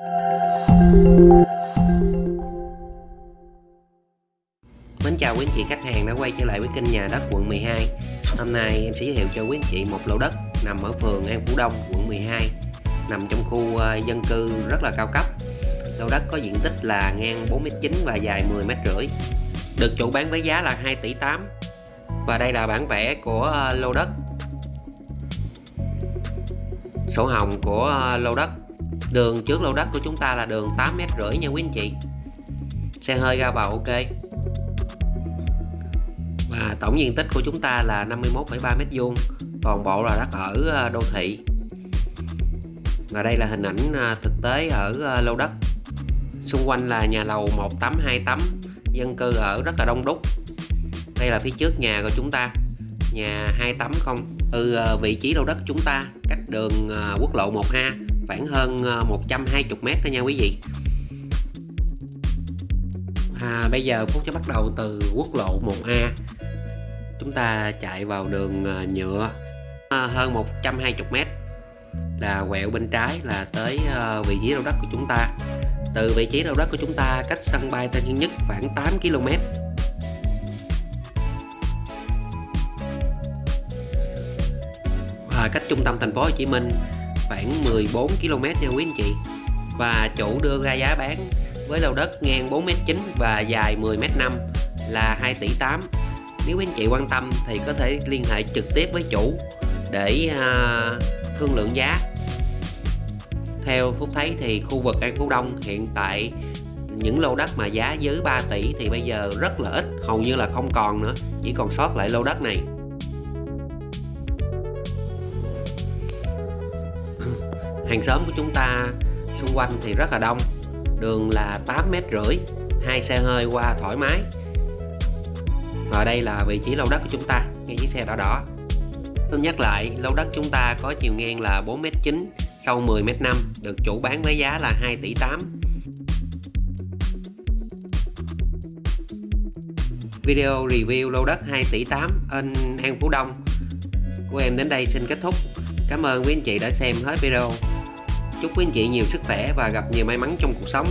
Mến chào quý anh chị khách hàng đã quay trở lại với kênh nhà đất quận 12 Hôm nay em sẽ giới thiệu cho quý anh chị một lô đất nằm ở phường An Phú Đông, quận 12 Nằm trong khu ờ, dân cư rất là cao cấp. Lô đất có diện tích là ngang 4m9 và dài 10m50 Được chủ bán với giá là 2 tỷ 8 Và đây là bản vẽ của ờ, lô đất. Sổ hồng của ờ, lô đất. Đường trước lô đất của chúng ta là đường 8m50 nha quý anh chị. Xe hơi ra vào ok. Và tổng diện tích của chúng ta là 51,3 m2 toàn bộ là đất ở ờ, đô thị. Và đây là hình ảnh ờ, thực tế ở ờ, lô đất. Xung quanh là nhà lầu 1 tấm 2 tấm dân cư ở rất là đông đúc. Đây là phía trước nhà của chúng ta nhà hai tấm không từ vị trí lô đất chúng ta cách đường quốc lộ 1A khoảng hơn ờ, 120 m thôi nha quý vị. À, bây giờ Phúc sẽ bắt đầu từ quốc lộ 1A chúng ta chạy vào đường ờ, nhựa à, hơn 120 m là quẹo bên trái là tới vị trí đầu đất của chúng ta. Từ vị trí đầu đất của chúng ta cách sân bay Tân Sơn Nhất khoảng 8 km và cách trung tâm thành phố Hồ Chí Minh khoảng 14 km nha quý anh chị. Và chủ đưa ra giá bán với lô đất ngang 4m9 và dài 10m5 là 2 tỷ 8 nếu quý anh chị quan tâm thì có thể liên hệ trực tiếp với chủ để à, thương lượng giá. Theo Phúc thấy thì khu vực An Phú Đông hiện tại những lô đất mà giá dưới 3 tỷ thì bây giờ rất là ít, hầu như là không còn nữa, chỉ còn sót lại lô đất này. Hàng xóm của chúng ta xung quanh thì rất là đông. Đường là 8 mét rưỡi, hai xe hơi qua thoải mái. Và đây là vị trí lô đất của chúng ta, ngay chiếc xe đỏ đỏ. Tôi nhắc lại lô đất chúng ta có chiều ngang là 4m9 sâu 10m5 được chủ bán với giá là 2 tỷ 8 video review lô đất 2 tỷ 8 in An Phú Đông. Của em đến đây xin kết thúc. Cảm ơn quý anh chị đã xem hết video chúc quý anh chị nhiều sức khỏe và gặp nhiều may mắn trong cuộc sống.